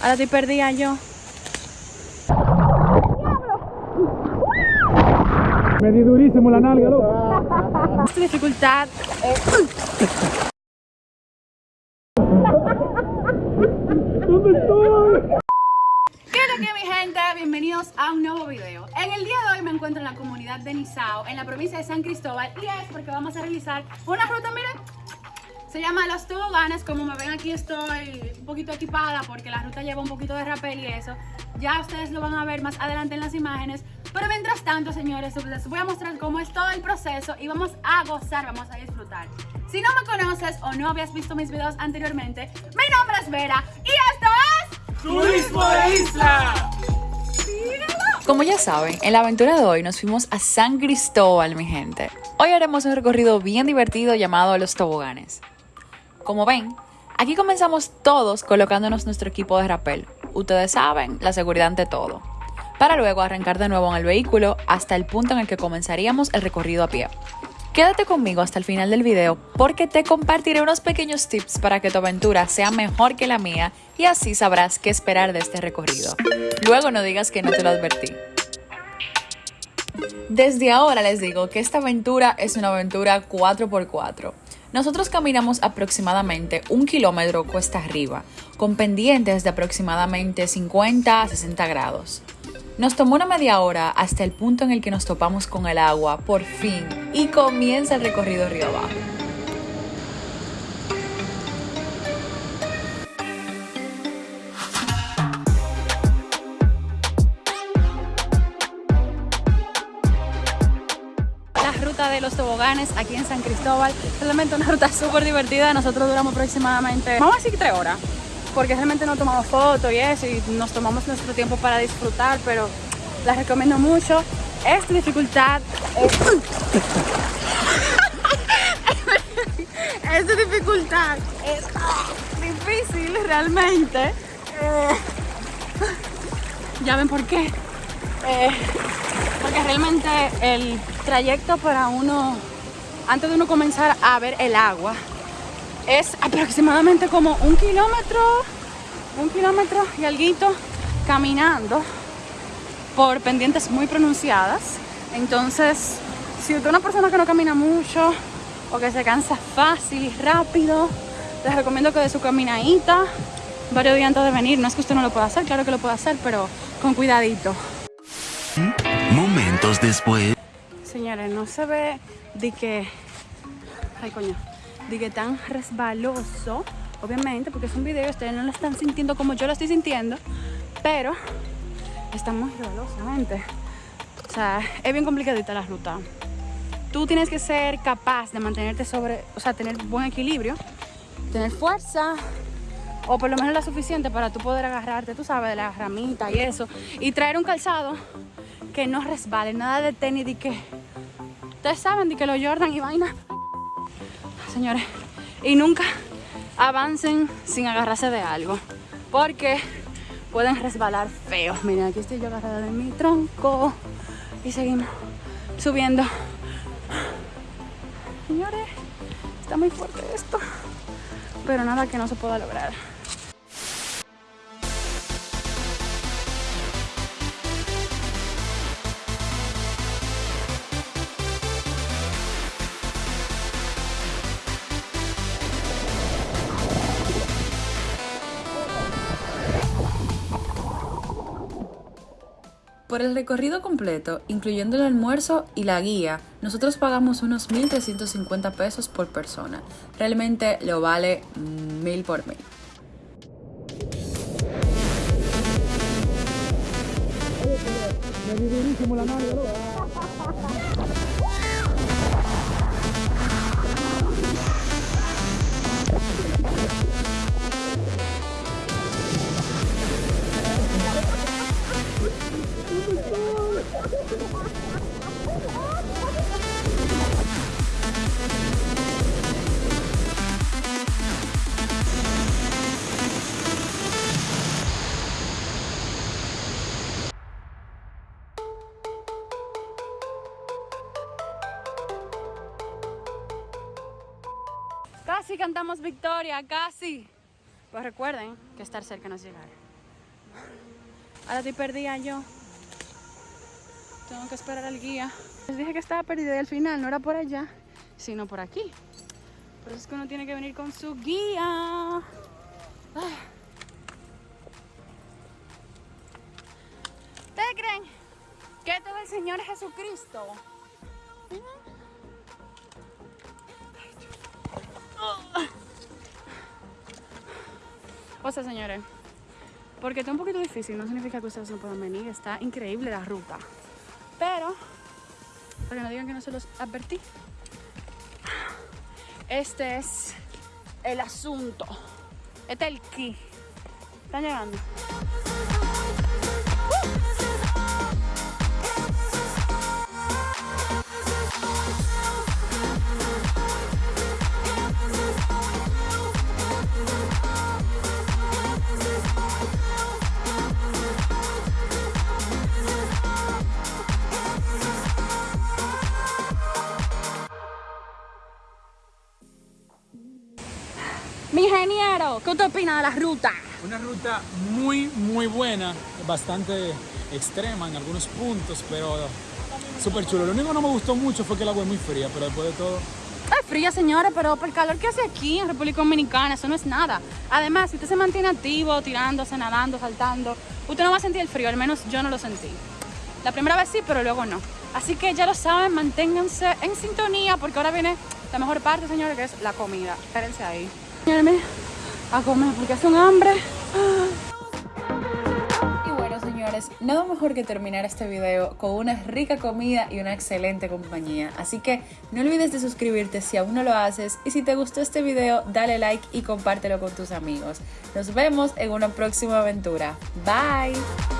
Ahora estoy perdida yo. Me di durísimo la nalga, loco. Esta dificultad ¿Dónde estoy? ¿Qué es lo que mi gente? Bienvenidos a un nuevo video. En el día de hoy me encuentro en la comunidad de Nizao, en la provincia de San Cristóbal, y es porque vamos a realizar una ruta, miren, se llama Los Toboganes. Como me ven aquí estoy un poquito equipada porque la ruta lleva un poquito de rappel y eso. Ya ustedes lo van a ver más adelante en las imágenes. Pero mientras tanto, señores, les voy a mostrar cómo es todo el proceso y vamos a gozar, vamos a disfrutar. Si no me conoces o no habías visto mis videos anteriormente, mi nombre es Vera y esto es... ¡Turismo de isla! Como ya saben, en la aventura de hoy nos fuimos a San Cristóbal, mi gente. Hoy haremos un recorrido bien divertido llamado Los Toboganes. Como ven, aquí comenzamos todos colocándonos nuestro equipo de rappel. Ustedes saben, la seguridad ante todo. Para luego arrancar de nuevo en el vehículo hasta el punto en el que comenzaríamos el recorrido a pie. Quédate conmigo hasta el final del video porque te compartiré unos pequeños tips para que tu aventura sea mejor que la mía y así sabrás qué esperar de este recorrido. Luego no digas que no te lo advertí. Desde ahora les digo que esta aventura es una aventura 4x4. Nosotros caminamos aproximadamente un kilómetro cuesta arriba, con pendientes de aproximadamente 50 a 60 grados. Nos tomó una media hora hasta el punto en el que nos topamos con el agua, por fin, y comienza el recorrido río abajo. Ruta de los toboganes aquí en San Cristóbal. Realmente una ruta súper divertida. Nosotros duramos aproximadamente, vamos a decir tres horas, porque realmente no tomamos fotos y eso, y nos tomamos nuestro tiempo para disfrutar, pero la recomiendo mucho. Esta dificultad es... Esta dificultad es difícil realmente. Eh, ya ven por qué. Eh, porque realmente el trayecto para uno, antes de uno comenzar a ver el agua, es aproximadamente como un kilómetro, un kilómetro y alguito caminando por pendientes muy pronunciadas. Entonces, si usted es una persona que no camina mucho o que se cansa fácil y rápido, les recomiendo que de su caminadita varios días antes de venir. No es que usted no lo pueda hacer, claro que lo puede hacer, pero con cuidadito. Después. Señores, no se ve de que. Ay, coño. De que tan resbaloso. Obviamente, porque es un video, ustedes no lo están sintiendo como yo lo estoy sintiendo. Pero está muy gente. O sea, es bien complicadita la ruta. Tú tienes que ser capaz de mantenerte sobre. O sea, tener buen equilibrio, tener fuerza. O por lo menos la suficiente para tú poder agarrarte, tú sabes, de la ramita y eso. Y traer un calzado que no resbale, nada de tenis de que ustedes saben de que los Jordan y vaina. Señores, y nunca avancen sin agarrarse de algo, porque pueden resbalar feo. Miren, aquí estoy yo agarrada de mi tronco y seguimos subiendo. Señores, está muy fuerte esto, pero nada que no se pueda lograr. Por el recorrido completo, incluyendo el almuerzo y la guía, nosotros pagamos unos 1.350 pesos por persona. Realmente lo vale mil por mil. Casi cantamos victoria, casi. Pues recuerden que estar cerca no es llegar. Ahora estoy perdida yo. Tengo que esperar al guía. Les dije que estaba perdida y al final no era por allá, sino por aquí. Por eso es que uno tiene que venir con su guía. Ah. ¿Ustedes creen que esto es el Señor Jesucristo? O sea, señores, porque está un poquito difícil, no significa que ustedes no puedan venir. Está increíble la ruta. Pero, para que no digan que no se los advertí, este es el asunto. Este es el key. Están llegando. Mi ingeniero, ¿qué usted opina de la ruta? Una ruta muy, muy buena, bastante extrema en algunos puntos, pero súper chulo. Lo único que no me gustó mucho fue que el agua es muy fría, pero después de todo, Es fría, señora, pero por el calor que hace aquí en República Dominicana, eso no es nada. Además, si usted se mantiene activo, tirándose, nadando, saltando, usted no va a sentir el frío, al menos yo no lo sentí. La primera vez sí, pero luego no. Así que ya lo saben, manténganse en sintonía, porque ahora viene la mejor parte, señores, que es la comida. Espérense ahí. A comer, porque hace un hambre. Y bueno, señores, nada mejor que terminar este video con una rica comida y una excelente compañía. Así que no olvides de suscribirte si aún no lo haces. Y si te gustó este video, dale like y compártelo con tus amigos. Nos vemos en una próxima aventura. Bye.